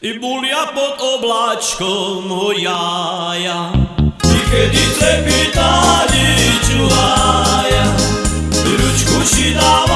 I bulja pod oblačkom ojaja I kedy trepitanje čuvaja I ručku šidava